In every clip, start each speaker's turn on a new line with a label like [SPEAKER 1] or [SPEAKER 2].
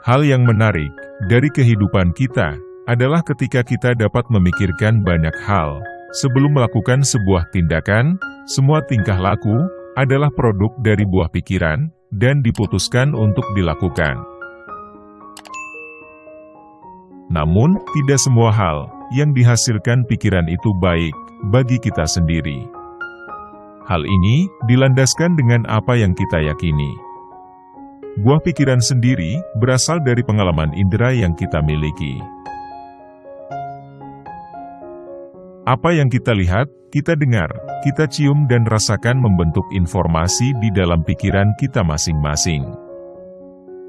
[SPEAKER 1] Hal yang menarik dari kehidupan kita adalah ketika kita dapat memikirkan banyak hal. Sebelum melakukan sebuah tindakan, semua tingkah laku adalah produk dari buah pikiran dan diputuskan untuk dilakukan. Namun, tidak semua hal yang dihasilkan pikiran itu baik bagi kita sendiri. Hal ini dilandaskan dengan apa yang kita yakini. Buah pikiran sendiri berasal dari pengalaman indera yang kita miliki. Apa yang kita lihat, kita dengar, kita cium dan rasakan membentuk informasi di dalam pikiran kita masing-masing.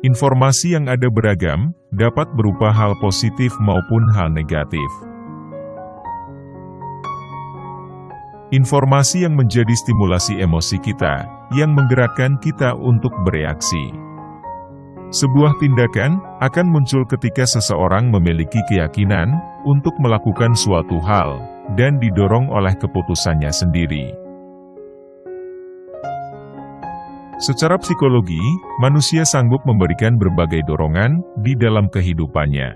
[SPEAKER 1] Informasi yang ada beragam, dapat berupa hal positif maupun hal negatif. Informasi yang menjadi stimulasi emosi kita, yang menggerakkan kita untuk bereaksi. Sebuah tindakan akan muncul ketika seseorang memiliki keyakinan untuk melakukan suatu hal, dan didorong oleh keputusannya sendiri. Secara psikologi, manusia sanggup memberikan berbagai dorongan di dalam kehidupannya.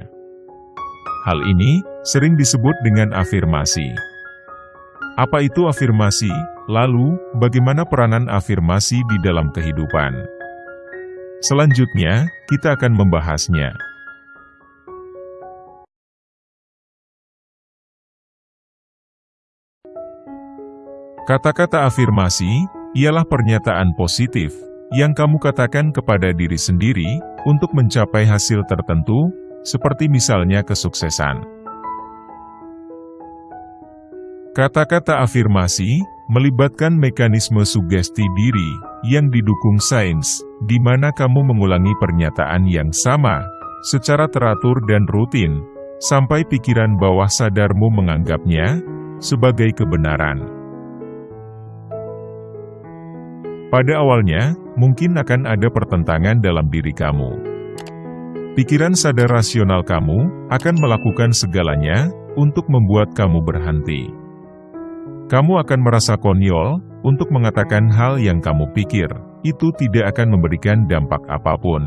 [SPEAKER 1] Hal ini sering disebut dengan afirmasi. Apa itu afirmasi? Lalu, bagaimana peranan afirmasi di dalam kehidupan? Selanjutnya, kita akan membahasnya. Kata-kata afirmasi ialah pernyataan positif yang kamu katakan kepada diri sendiri untuk mencapai hasil tertentu, seperti misalnya kesuksesan. Kata-kata afirmasi melibatkan mekanisme sugesti diri yang didukung sains, di mana kamu mengulangi pernyataan yang sama secara teratur dan rutin, sampai pikiran bawah sadarmu menganggapnya sebagai kebenaran. Pada awalnya, mungkin akan ada pertentangan dalam diri kamu. Pikiran sadar rasional kamu akan melakukan segalanya untuk membuat kamu berhenti. Kamu akan merasa konyol untuk mengatakan hal yang kamu pikir, itu tidak akan memberikan dampak apa pun.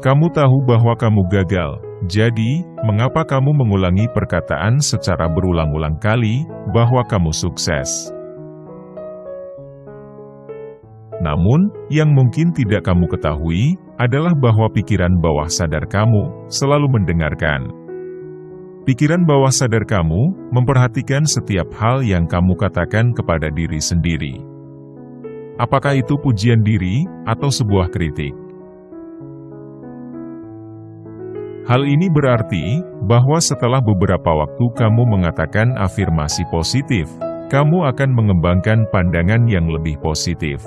[SPEAKER 1] Kamu tahu bahwa kamu gagal, jadi, mengapa kamu mengulangi perkataan secara berulang-ulang kali bahwa kamu sukses? Namun, yang mungkin tidak kamu ketahui, adalah bahwa pikiran bawah sadar kamu selalu mendengarkan. Pikiran bawah sadar kamu memperhatikan setiap hal yang kamu katakan kepada diri sendiri. Apakah itu pujian diri atau sebuah kritik? Hal ini berarti bahwa setelah beberapa waktu kamu mengatakan afirmasi positif, kamu akan mengembangkan pandangan yang lebih positif.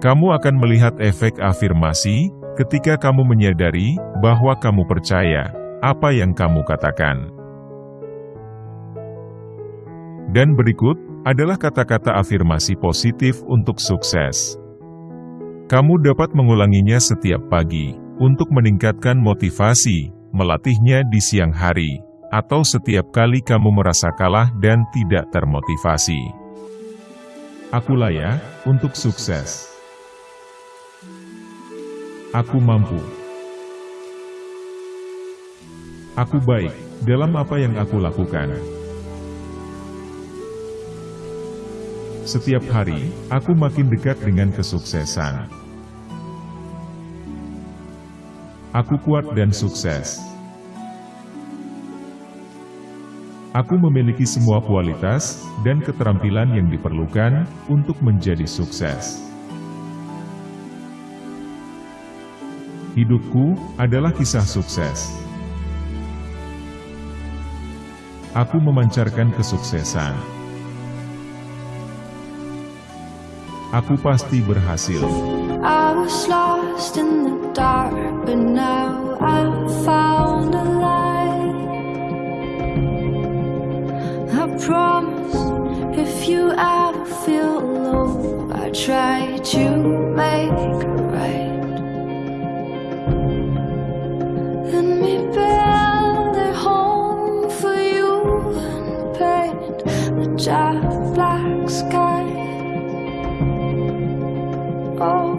[SPEAKER 1] Kamu akan melihat efek afirmasi ketika kamu menyadari bahwa kamu percaya apa yang kamu katakan. Dan berikut adalah kata-kata afirmasi positif untuk sukses. Kamu dapat mengulanginya setiap pagi untuk meningkatkan motivasi, melatihnya di siang hari, atau setiap kali kamu merasa kalah dan tidak termotivasi. Aku layak untuk sukses. Aku mampu. Aku baik dalam apa yang aku lakukan. Setiap hari, aku makin dekat dengan kesuksesan. Aku kuat dan sukses. Aku memiliki semua kualitas dan keterampilan yang diperlukan untuk menjadi sukses. Hidupku adalah kisah sukses. Aku memancarkan kesuksesan. Aku pasti berhasil. Try to make Oh,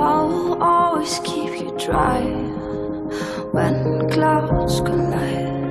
[SPEAKER 2] I will always keep you dry When clouds collide.